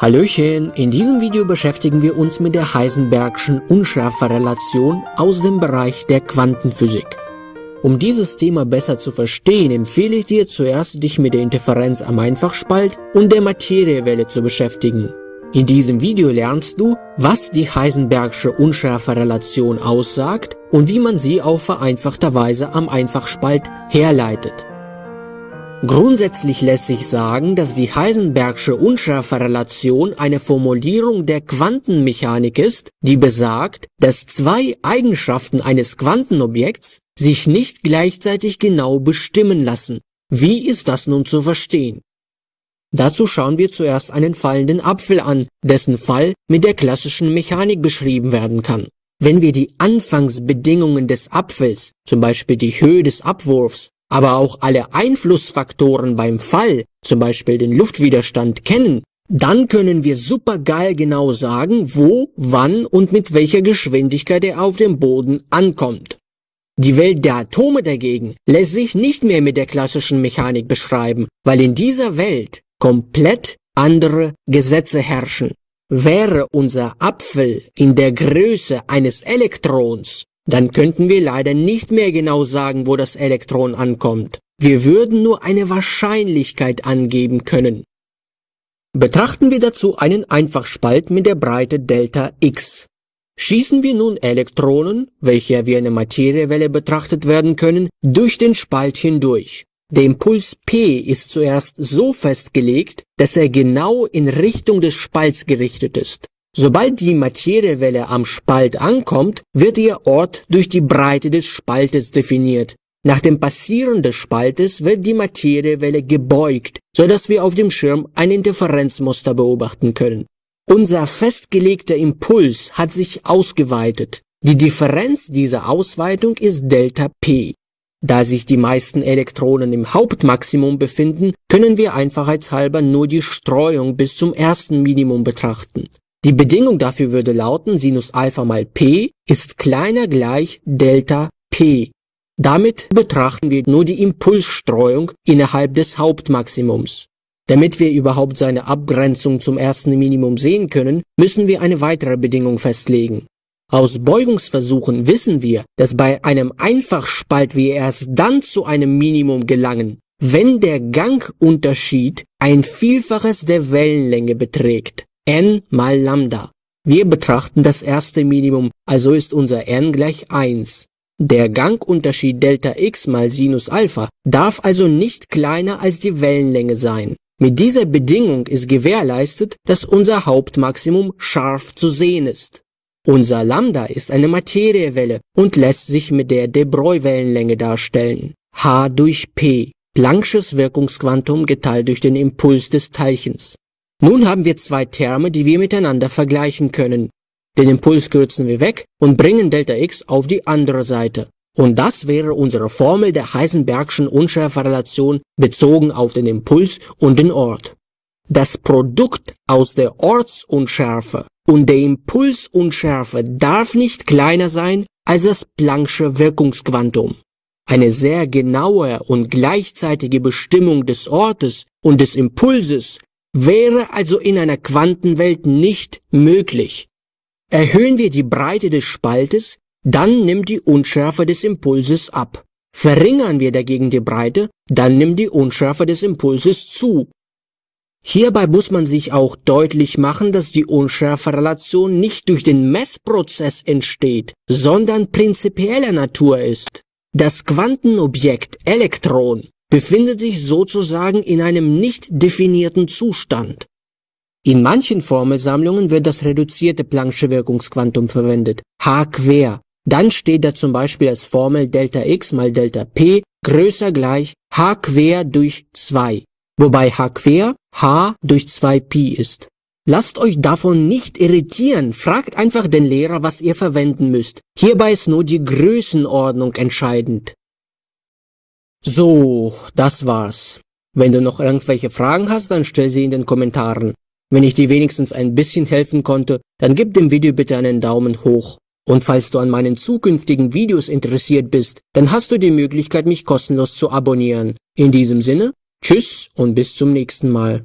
Hallöchen, in diesem Video beschäftigen wir uns mit der Heisenbergschen Unschärferelation aus dem Bereich der Quantenphysik. Um dieses Thema besser zu verstehen, empfehle ich dir zuerst, dich mit der Interferenz am Einfachspalt und der Materiewelle zu beschäftigen. In diesem Video lernst du, was die Heisenbergsche Unschärferelation aussagt und wie man sie auf vereinfachter Weise am Einfachspalt herleitet. Grundsätzlich lässt sich sagen, dass die Heisenbergsche Unschärferelation eine Formulierung der Quantenmechanik ist, die besagt, dass zwei Eigenschaften eines Quantenobjekts sich nicht gleichzeitig genau bestimmen lassen. Wie ist das nun zu verstehen? Dazu schauen wir zuerst einen fallenden Apfel an, dessen Fall mit der klassischen Mechanik beschrieben werden kann. Wenn wir die Anfangsbedingungen des Apfels, zum Beispiel die Höhe des Abwurfs, aber auch alle Einflussfaktoren beim Fall, zum Beispiel den Luftwiderstand, kennen, dann können wir supergeil genau sagen, wo, wann und mit welcher Geschwindigkeit er auf dem Boden ankommt. Die Welt der Atome dagegen lässt sich nicht mehr mit der klassischen Mechanik beschreiben, weil in dieser Welt komplett andere Gesetze herrschen. Wäre unser Apfel in der Größe eines Elektrons, dann könnten wir leider nicht mehr genau sagen, wo das Elektron ankommt. Wir würden nur eine Wahrscheinlichkeit angeben können. Betrachten wir dazu einen Einfachspalt mit der Breite Delta x. Schießen wir nun Elektronen, welche wie eine Materiewelle betrachtet werden können, durch den Spalt hindurch. Der Impuls P ist zuerst so festgelegt, dass er genau in Richtung des Spalts gerichtet ist. Sobald die Materiewelle am Spalt ankommt, wird ihr Ort durch die Breite des Spaltes definiert. Nach dem Passieren des Spaltes wird die Materiewelle gebeugt, so dass wir auf dem Schirm ein Interferenzmuster beobachten können. Unser festgelegter Impuls hat sich ausgeweitet. Die Differenz dieser Ausweitung ist Delta P. Da sich die meisten Elektronen im Hauptmaximum befinden, können wir einfachheitshalber nur die Streuung bis zum ersten Minimum betrachten. Die Bedingung dafür würde lauten, Sinus Alpha mal P ist kleiner gleich Delta P. Damit betrachten wir nur die Impulsstreuung innerhalb des Hauptmaximums. Damit wir überhaupt seine Abgrenzung zum ersten Minimum sehen können, müssen wir eine weitere Bedingung festlegen. Aus Beugungsversuchen wissen wir, dass bei einem Einfachspalt wir erst dann zu einem Minimum gelangen, wenn der Gangunterschied ein Vielfaches der Wellenlänge beträgt n mal Lambda. Wir betrachten das erste Minimum, also ist unser n gleich 1. Der Gangunterschied Delta x mal Sinus Alpha darf also nicht kleiner als die Wellenlänge sein. Mit dieser Bedingung ist gewährleistet, dass unser Hauptmaximum scharf zu sehen ist. Unser Lambda ist eine Materiewelle und lässt sich mit der De Broglie-Wellenlänge darstellen. h durch p, Planck'sches Wirkungsquantum geteilt durch den Impuls des Teilchens. Nun haben wir zwei Terme, die wir miteinander vergleichen können. Den Impuls kürzen wir weg und bringen Delta x auf die andere Seite. Und das wäre unsere Formel der Heisenbergschen Unschärferelation bezogen auf den Impuls und den Ort. Das Produkt aus der Ortsunschärfe und der Impulsunschärfe darf nicht kleiner sein als das Planck'sche Wirkungsquantum. Eine sehr genaue und gleichzeitige Bestimmung des Ortes und des Impulses wäre also in einer Quantenwelt nicht möglich. Erhöhen wir die Breite des Spaltes, dann nimmt die Unschärfe des Impulses ab. Verringern wir dagegen die Breite, dann nimmt die Unschärfe des Impulses zu. Hierbei muss man sich auch deutlich machen, dass die Unschärferelation nicht durch den Messprozess entsteht, sondern prinzipieller Natur ist. Das Quantenobjekt Elektron befindet sich sozusagen in einem nicht definierten Zustand. In manchen Formelsammlungen wird das reduzierte Planck'sche Wirkungsquantum verwendet, h quer. Dann steht da zum Beispiel als Formel Delta x mal Delta p größer gleich h quer durch 2, wobei h quer h durch 2 pi ist. Lasst euch davon nicht irritieren, fragt einfach den Lehrer, was ihr verwenden müsst. Hierbei ist nur die Größenordnung entscheidend. So, das war's. Wenn du noch irgendwelche Fragen hast, dann stell sie in den Kommentaren. Wenn ich dir wenigstens ein bisschen helfen konnte, dann gib dem Video bitte einen Daumen hoch. Und falls du an meinen zukünftigen Videos interessiert bist, dann hast du die Möglichkeit, mich kostenlos zu abonnieren. In diesem Sinne, tschüss und bis zum nächsten Mal.